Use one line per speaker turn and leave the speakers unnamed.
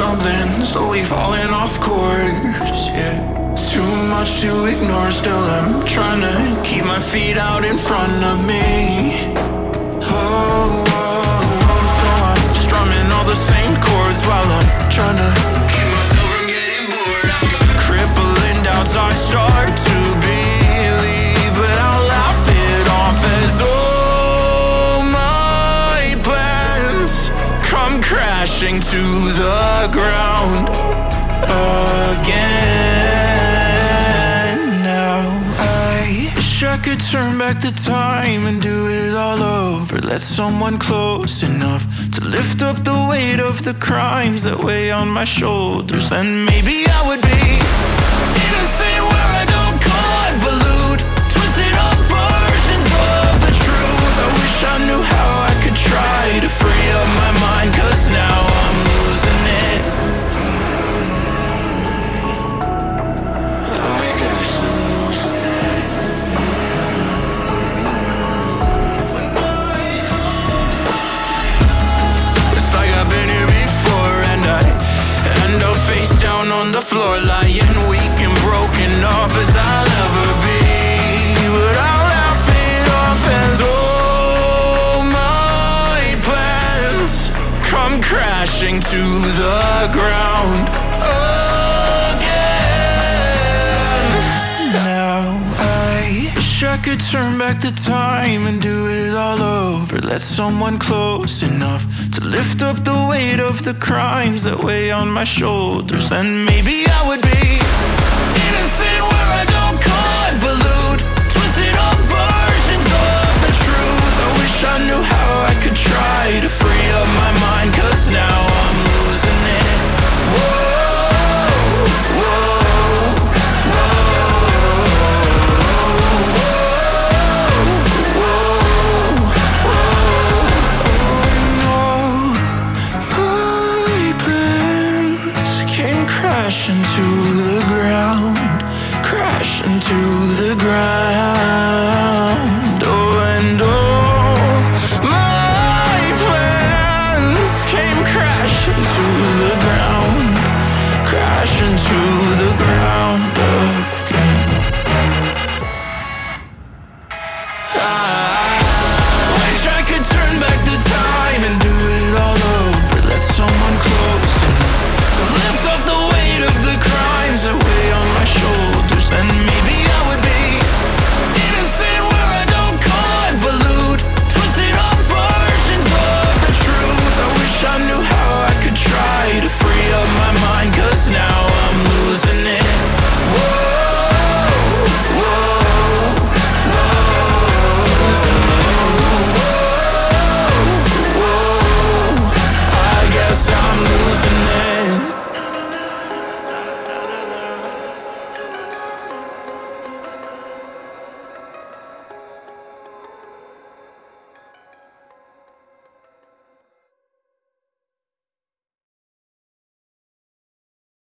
stumbling, slowly falling off course. Yeah, too much to ignore. Still, I'm trying to keep my feet out in front of crashing to the ground again. Now I wish I could turn back the time and do it all over. Let someone close enough to lift up the weight of the crimes that weigh on my shoulders. Then maybe I would be the floor Lying weak and broken up as I'll ever be But I'll laugh it off as all my plans Come crashing to the ground again Now I wish I could turn back the time and do it all over. Let someone close enough to lift up the weight of the crimes that weigh on my shoulders. Then maybe I would be innocent where I don't convolute. Came crashing to the ground, crashing to the ground.